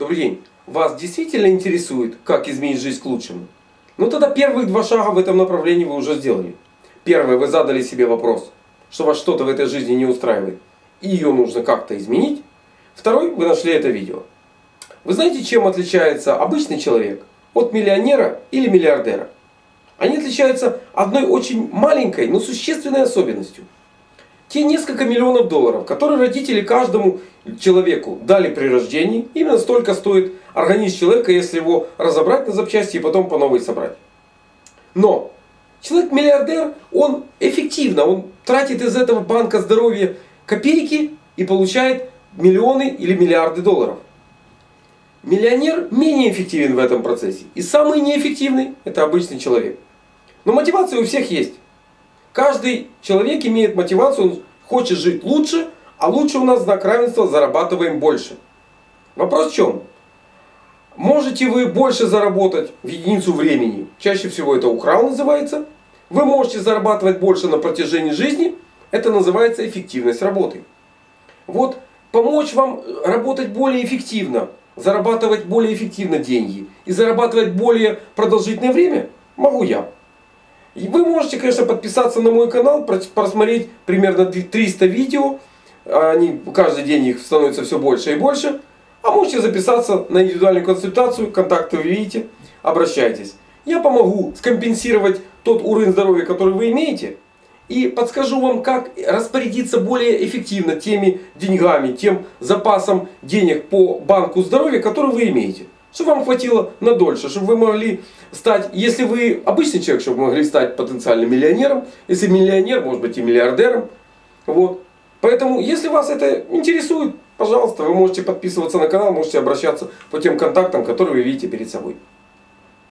Добрый день. Вас действительно интересует, как изменить жизнь к лучшему? Ну тогда первые два шага в этом направлении вы уже сделали. Первое, вы задали себе вопрос, что вас что-то в этой жизни не устраивает. И ее нужно как-то изменить. Второй, вы нашли это видео. Вы знаете, чем отличается обычный человек от миллионера или миллиардера? Они отличаются одной очень маленькой, но существенной особенностью. Те несколько миллионов долларов, которые родители каждому человеку дали при рождении, именно столько стоит организм человека, если его разобрать на запчасти и потом по новой собрать. Но человек-миллиардер, он эффективно, он тратит из этого банка здоровья копейки и получает миллионы или миллиарды долларов. Миллионер менее эффективен в этом процессе. И самый неэффективный это обычный человек. Но мотивация у всех есть. Каждый человек имеет мотивацию, он хочет жить лучше, а лучше у нас знак равенства зарабатываем больше. Вопрос в чем? Можете вы больше заработать в единицу времени, чаще всего это украл называется. Вы можете зарабатывать больше на протяжении жизни, это называется эффективность работы. Вот помочь вам работать более эффективно, зарабатывать более эффективно деньги и зарабатывать более продолжительное время могу я. И вы можете, конечно, подписаться на мой канал, просмотреть примерно 300 видео. Они, каждый день их становится все больше и больше. А можете записаться на индивидуальную консультацию. Контакты вы видите. Обращайтесь. Я помогу скомпенсировать тот уровень здоровья, который вы имеете. И подскажу вам, как распорядиться более эффективно теми деньгами, тем запасом денег по банку здоровья, который вы имеете чтобы вам хватило на дольше, чтобы вы могли стать, если вы обычный человек, чтобы вы могли стать потенциальным миллионером, если миллионер, может быть и миллиардером. Вот. Поэтому, если вас это интересует, пожалуйста, вы можете подписываться на канал, можете обращаться по тем контактам, которые вы видите перед собой.